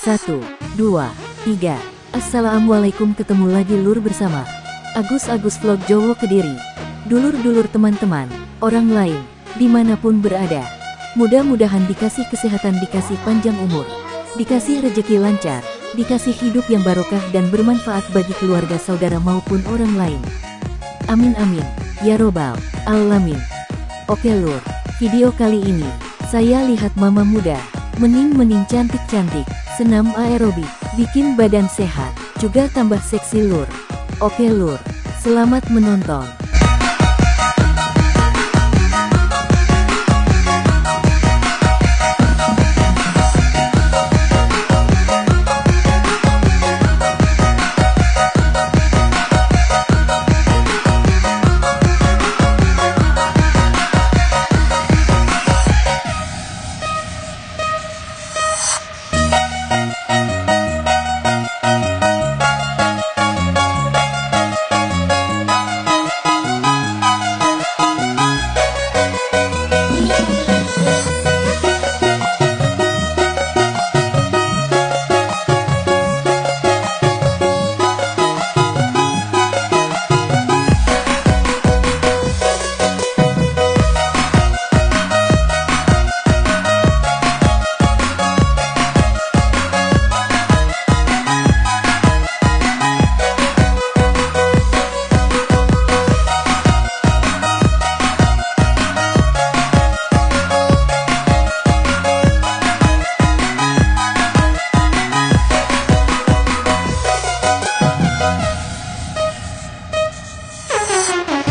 Satu, dua, tiga. Assalamualaikum ketemu lagi lur bersama Agus-Agus Vlog Jowo Kediri. Dulur-dulur teman-teman, orang lain, di mana pun berada. Mudah-mudahan dikasih kesehatan, dikasih panjang umur, dikasih rejeki lancar, dikasih hidup yang barokah dan bermanfaat bagi keluarga saudara maupun orang lain. Amin amin, ya robbal alamin. Oke lur, video kali ini, saya lihat mama muda, mening-mening cantik-cantik, senam aerobik, bikin badan sehat, juga tambah seksi lur. Oke lur, selamat menonton. Thank you.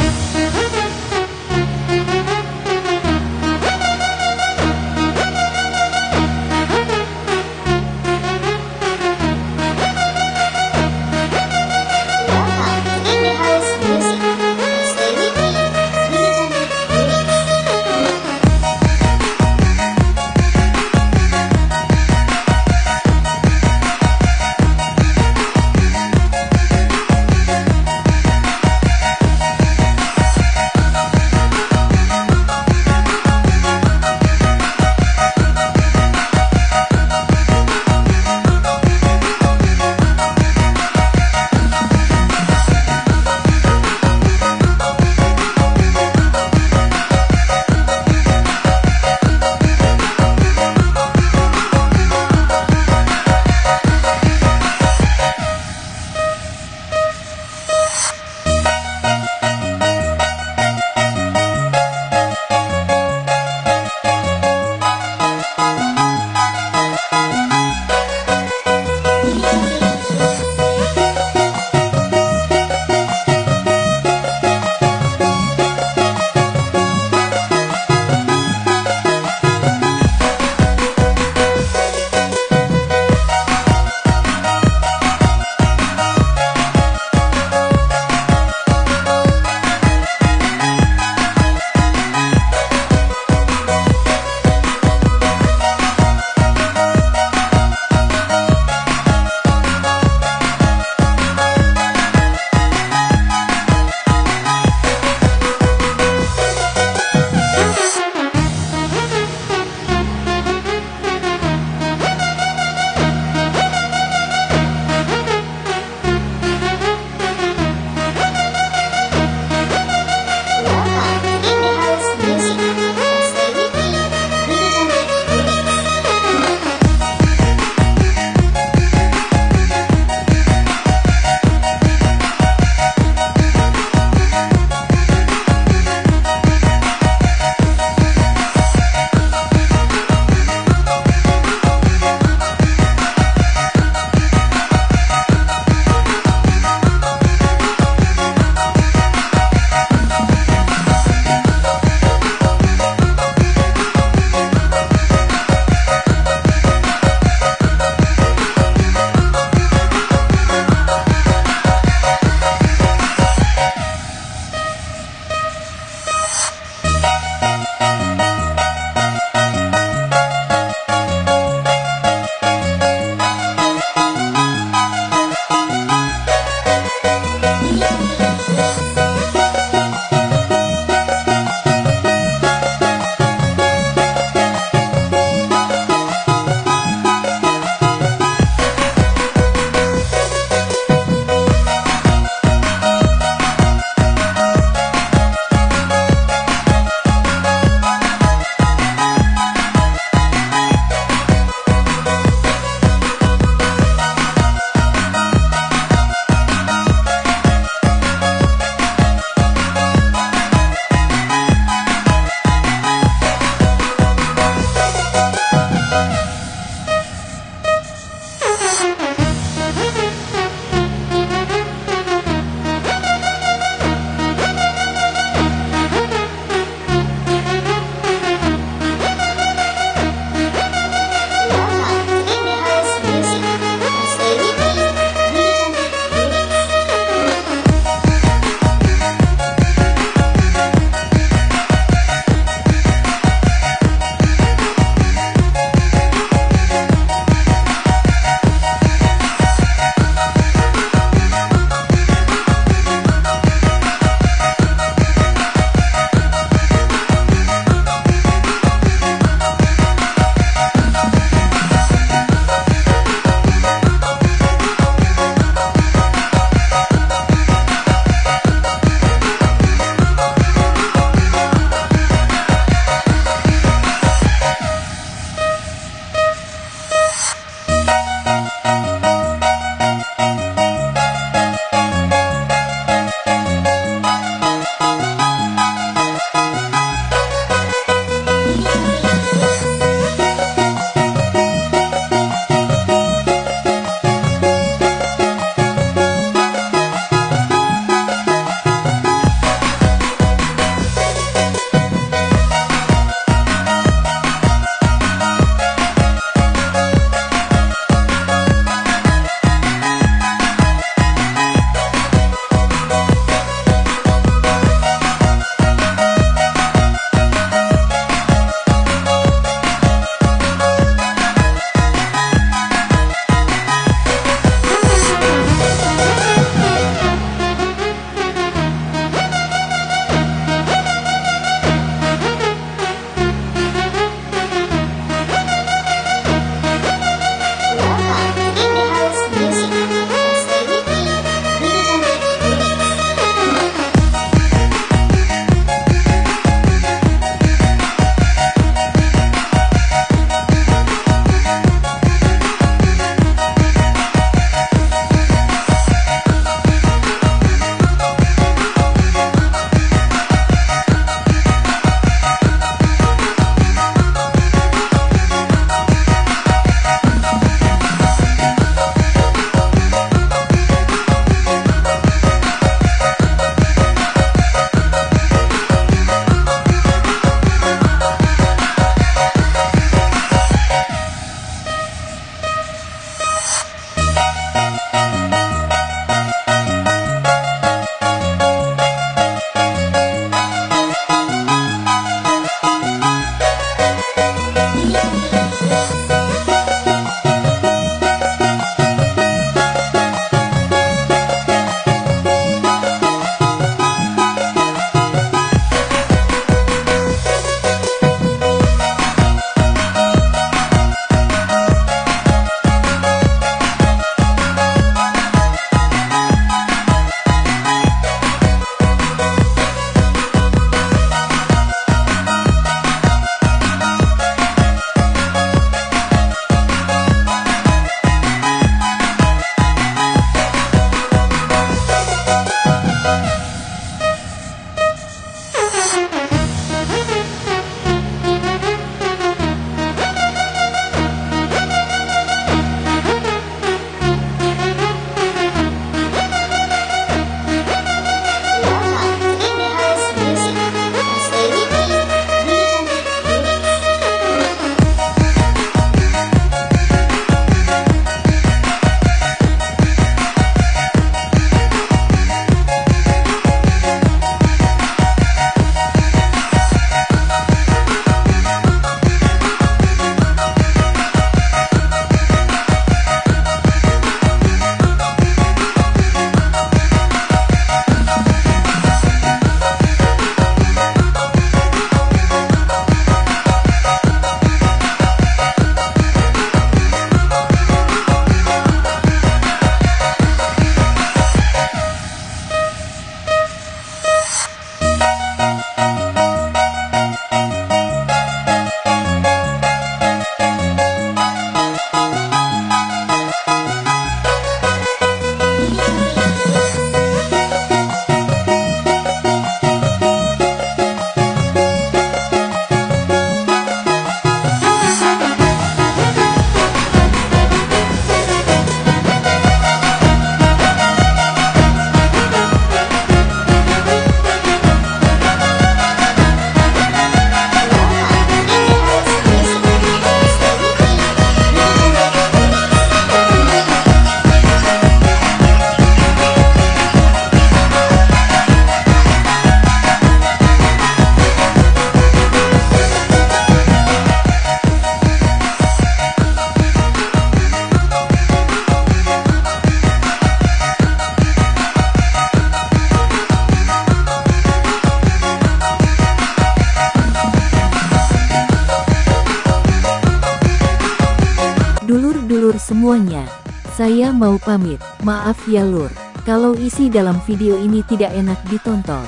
Saya mau pamit, maaf ya lur. Kalau isi dalam video ini tidak enak ditonton.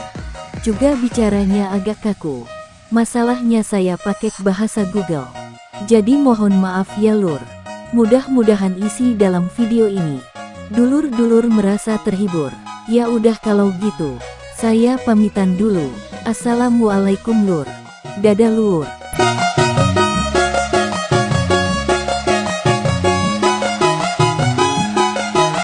Juga bicaranya agak kaku. Masalahnya saya pakai bahasa Google. Jadi mohon maaf ya lur. Mudah-mudahan isi dalam video ini. Dulur-dulur merasa terhibur. Ya udah kalau gitu. Saya pamitan dulu. Assalamualaikum lur. Dadah lur.